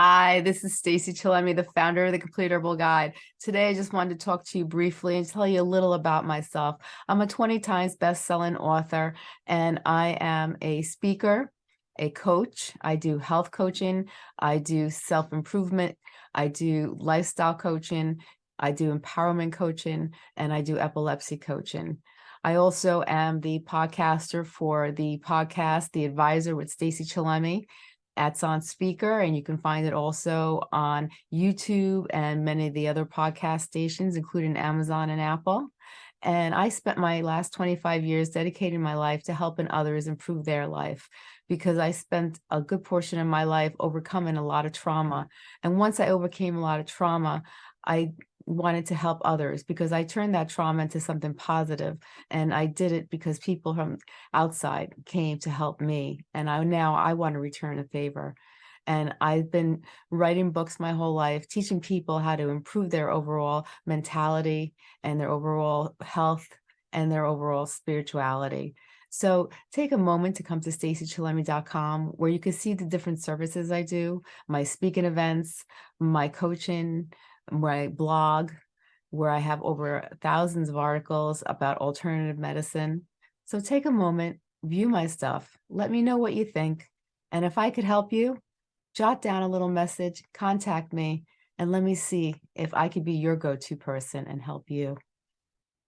Hi, this is Stacey Chillemi, the founder of the Complete Herbal Guide. Today, I just wanted to talk to you briefly and tell you a little about myself. I'm a 20 times best-selling author, and I am a speaker, a coach. I do health coaching. I do self-improvement. I do lifestyle coaching. I do empowerment coaching, and I do epilepsy coaching. I also am the podcaster for the podcast, The Advisor with Stacey Chillemi. That's on Spreaker and you can find it also on YouTube and many of the other podcast stations, including Amazon and Apple. And I spent my last 25 years dedicating my life to helping others improve their life because I spent a good portion of my life overcoming a lot of trauma. And once I overcame a lot of trauma, I wanted to help others because I turned that trauma into something positive and I did it because people from outside came to help me and I now I want to return a favor. And I've been writing books my whole life teaching people how to improve their overall mentality and their overall health and their overall spirituality. So take a moment to come to staceychillemi.com where you can see the different services I do, my speaking events, my coaching, my blog, where I have over thousands of articles about alternative medicine. So take a moment, view my stuff, let me know what you think. And if I could help you, jot down a little message, contact me, and let me see if I could be your go-to person and help you.